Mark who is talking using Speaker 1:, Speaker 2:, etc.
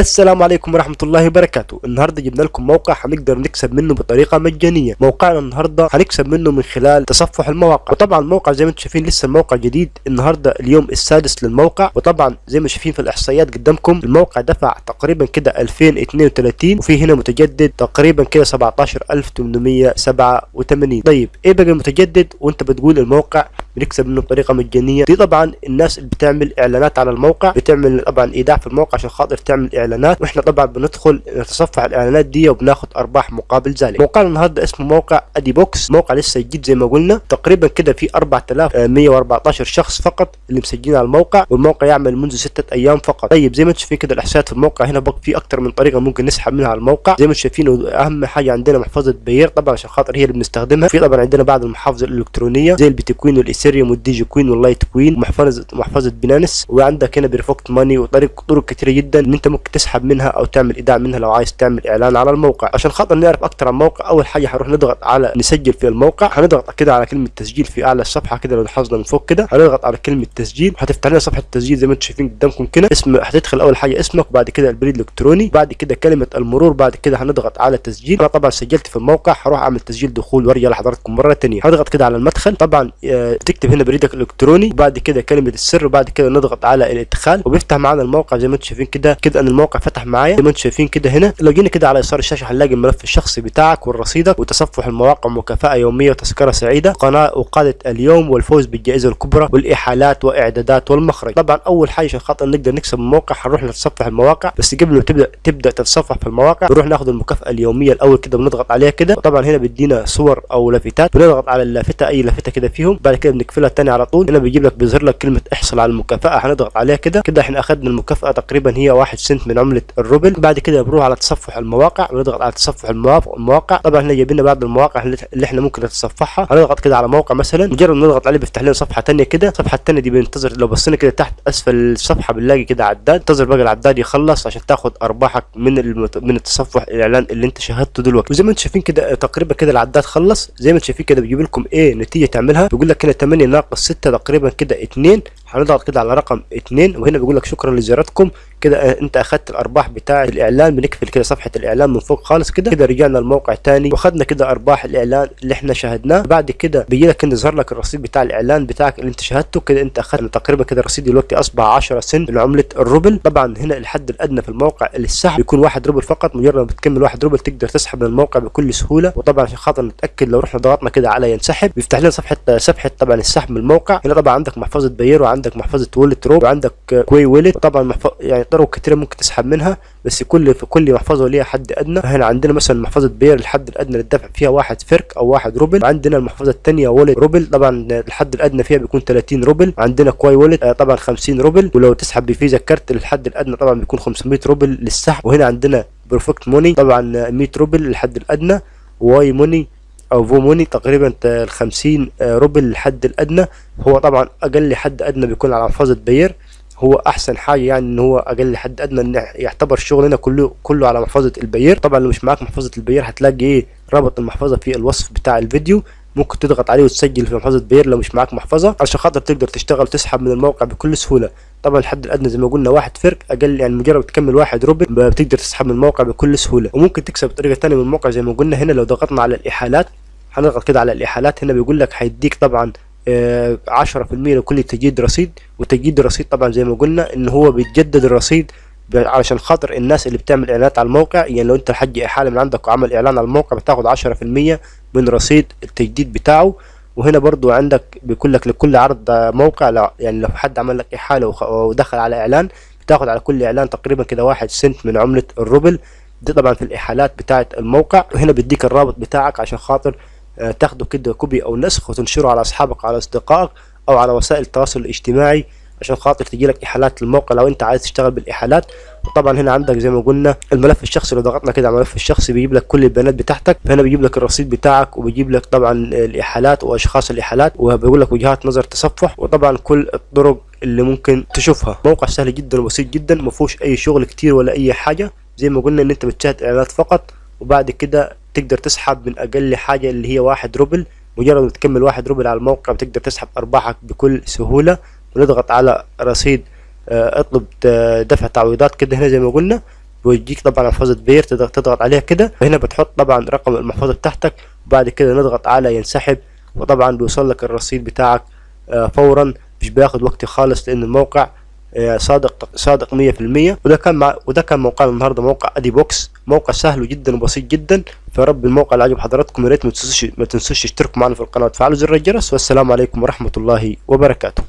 Speaker 1: السلام عليكم ورحمة الله وبركاته. النهاردة جبنا لكم موقع هنقدر نكسب منه بطريقة مجانية. موقعنا النهاردة هنكسب منه من خلال تصفح المواقع. وطبعا الموقع زي ما أنتم شايفين لسه الموقع جديد. النهاردة اليوم السادس للموقع. وطبعا زي ما شايفين في الإحصائيات قدامكم الموقع دفع تقريبا كده 2032 وفي هنا متجدد تقريبا كده 17887 طيب إيه بقى المتجدد؟ وانت بتقول الموقع بنكسب منه بطريقة مجانية. دي طبعا الناس اللي بتعمل إعلانات على الموقع بتعمل طبعا إيداع في الموقع عشان خاطر تعمل إعلانات وإحنا طبعا بندخل نتصفح الإعلانات دي وبناخد أرباح مقابل ذلك. موقعنا النهارده اسمه موقع ادي بوكس موقع لسه جديد زي ما قلنا. تقريبا كده في 4114 شخص فقط اللي مسجلين على الموقع والموقع يعمل منذ ستة أيام فقط. طيب زي ما أنتم شايفين كده الأحصائيات في الموقع هنا في أكتر من طريقة ممكن نسحب منها على الموقع. زي ما أنتم شايفين أهم حاجة عندنا محفظة Payeer طبعا عشان خاطر هي اللي بنستخدمها. في طبعا عندنا بعض المحافظ الإلكترونية زي البيتكوين والايثيريوم وال Dogecoin وال Litecoin ومحفظه محفظة Binance وعندك هنا Perfect Money وطريق طرق كتيره جدا إن أنت ممكن تسحب منها أو تعمل إيداع منها لو عايز تعمل إعلان على الموقع. عشان خاطر نعرف أكتر عن الموقع أول حاجة هنروح نضغط على نسجل في الموقع. هنضغط كده على كلمة تسجيل في أعلى الصفحة كده لو لاحظنا من فوق كده. هنضغط على كلمة تسجيل. هتفتح لنا صفحة التسجيل زي ما أنتم شايفين قدامكم كده. اسم هتدخل أول حاجة اسمك وبعد كده البريد الإلكتروني. بعد كده كلمة المرور. بعد كده هنضغط على تسجيل. أنا طبعا سجلت في الموقع. هروح أعمل تسجيل دخول وأرجع لحضراتكم مرة ثانية هضغط كده على المدخل. طبعا آه، تكتب هنا بريدك الإلكتروني وبعد كده كلمة السر وبعد كده نضغط على الإدخال وبيفتح معانا الموقع زي ما أنتم شايفين كده. كده أن الموقع فتح معايا. زي ما أنتم شايفين كده هنا لو جينا كده على يسار الشاشة هنلاقي الملف الشخصي بتاعك ورصيدك وتصفح المواقع مكافاه يومية وتذكرة سعيدة. قناة وقاده اليوم والفوز بالجائزة الكبرى والاحالات وإعدادات والمخرج. طبعا أول حاجة عشان خاطر نقدر نكسب الموقع هنروح نتصفح المواقع. بس قبل ما تبدا تبدأ تتصفح في المواقع بنروح ناخد المكافأة اليومية الأول كده بنضغط عليها كده. طبعا هنا بيدينا صور أو لافتات بنضغط على اللافتة أي لافتة كده فيهم. بعد كده بنقفلها تاني على طول هنا بيجيب لك بيظهر لك كلمة احصل على المكافأة هنضغط عليها كده. كده إحنا اخذنا المكافأة تقريبا هي 1 سنت من عملة الروبل. بعد كده بنروح على تصفح المواقع بنضغط على تصفح المواقع طبعا هنا جايبين بعض المواقع اللي إحنا ممكن نتصفحها. هنضغط كده على موقع مثلا مجرد ما نضغط عليه بيفتح لنا صفحة ثانية كده. الصفحة الثانية دي بننتظر لو بصينا كده تحت أسفل الصفحه بنلاقي كده عداد. انتظر بقى العداد يخلص عشان تاخد أرباحك من المت... من التصفح الإعلان اللي انت شاهدته دلوقتي. وزي ما أنتم شايفين كده تقريبا كده العداد خلص. زي ما أنتم شايفين كده بيجيب لكم إيه نتيجة تعملها. بيقول لك هنا 8 ناقص 6 تقريبا كده 2 هنضغط كده على رقم 2 وهنا بيقول لك شكرا لزيارتكم. كده آه، انت أخذت الأرباح بتاع الإعلان بنقفل كده صفحة الإعلان من فوق خالص كده. كده رجعنا الموقع تاني واخدنا كده أرباح الإعلان اللي إحنا شاهدناه. بعد كده بيجي لك إنه يظهر لك الرصيد بتاع الإعلان بتاعك اللي أنت شاهدته. كده أنت أخذت تقريبا كده الرصيد دلوقتي أصبح 10 سنت من عمله الروبل. طبعا هنا الحد الأدنى في الموقع للسحب بيكون 1 روبل فقط. مجرد ما بتكمل 1 روبل تقدر تسحب من الموقع بكل سهولة. وطبعا عشان خاطر نتأكد لو رحنا ضغطنا كده على ينسحب بيفتح لنا صفحة صفحة طبعا السحب من الموقع. هنا طبعا عندك محفظة Payeer وعندك محفظة Wallet روب وعندك آه، Qiwi Wallet طبعا. يعني طرق كتيره ممكن تسحب منها بس كل في كل محفظة ليها حد أدنى. هنا عندنا مثلا محفظة Payeer الحد الأدنى للدفع فيها واحد فرك أو واحد روبل. عندنا المحفظة الثانية Wallet روبل طبعا الحد الأدنى فيها بيكون 30 روبل. عندنا Qiwi Wallet آه، طبعا 50 روبل. ولو تسحب ب Visa card الحد الأدنى طبعا بيكون 500 روبل للسحب. وهنا عندنا Perfect Money طبعا آه، 100 روبل الحد الأدنى. Y Money أو YooMoney تقريبا ال 50 روبل الحد الأدنى. هو طبعا أقل حد أدنى بيكون على محفظة Payeer. هو أحسن حاجة يعني إن هو أقل حد أدنى إن يعتبر شغلنا كله كله على محفظة ال Payeer طبعا لو مش معاك محفظة ال Payeer هتلاقي إيه؟ رابط المحفظة في الوصف بتاع الفيديو. ممكن تضغط عليه وتسجل في محفظة Payeer لو مش معاك محفظة عشان خاطر تقدر تشتغل وتسحب من الموقع بكل سهولة. طبعا الحد الادنى زي ما قلنا واحد فرق أقل يعني مجرد تكمل واحد روبل بتقدر تسحب من الموقع بكل سهولة. وممكن تكسب بطريقة ثانية من الموقع زي ما قلنا هنا لو ضغطنا على الإحالات. هنضغط كده على الإحالات هنا بيقول لك هيديك طبعا 10% لكل تجديد رصيد. وتجديد الرصيد طبعا زي ما قلنا إن هو بيتجدد الرصيد علشان خاطر الناس اللي بتعمل إعلانات على الموقع يعني لو أنت حج احاله من عندك وعمل إعلان على الموقع بتاخد 10% من رصيد التجديد بتاعه. وهنا برضو عندك بيقول لك لكل عرض موقع يعني لو حد عمل لك إحالة ودخل على إعلان بتاخد على كل إعلان تقريبا كده واحد سنت من عملة الروبل. دي طبعا في الإحالات بتاعة الموقع. وهنا بيديك الرابط بتاعك عشان خاطر آه، تاخده كده كوبي أو نسخ وتنشره على أصحابك على أصدقائك أو على وسائل التواصل الاجتماعي عشان خاطر تجي لك إحالات للموقع لو أنت عايز تشتغل بالإحالات. وطبعا هنا عندك زي ما قلنا الملف الشخصي لو ضغطنا كده على الملف الشخصي بيجيب لك كل البيانات بتاعتك. فهنا بيجيب لك الرصيد بتاعك وبيجيب لك طبعا الإحالات وأشخاص الإحالات وبيقول لك وجهات نظر تصفح وطبعا كل الطرق اللي ممكن تشوفها. موقع سهل جدا وبسيط جدا ما فيهوش أي شغل كتير ولا أي حاجة. زي ما قلنا إن أنت بتشاهد إعلانات فقط. وبعد كده تقدر تسحب من أقل حاجة اللي هي واحد روبل مجرد ما تكمل واحد روبل على الموقع بتقدر تسحب أرباحك بكل سهولة ونضغط على رصيد آه، اطلب آه، دفع تعويضات كده هنا زي ما قلنا بيوديك طبعا محفظة Payeer تقدر تضغط عليها كده وهنا بتحط طبعا رقم المحفظة بتاعتك وبعد كده نضغط على ينسحب وطبعا بيوصل لك الرصيد بتاعك آه، فورا مش بياخد وقت خالص لأن الموقع صادق صادق 100% وده كان مع وده كان موقعنا النهارده موقع أدي بوكس. موقع سهل جدا وبسيط جدا. فرب الموقع اللي عجب حضراتكم. يا ريت ما تنسوش ما تنسوش تشتركوا معنا في القناة وتفعلوا زر الجرس. والسلام عليكم ورحمة الله وبركاته.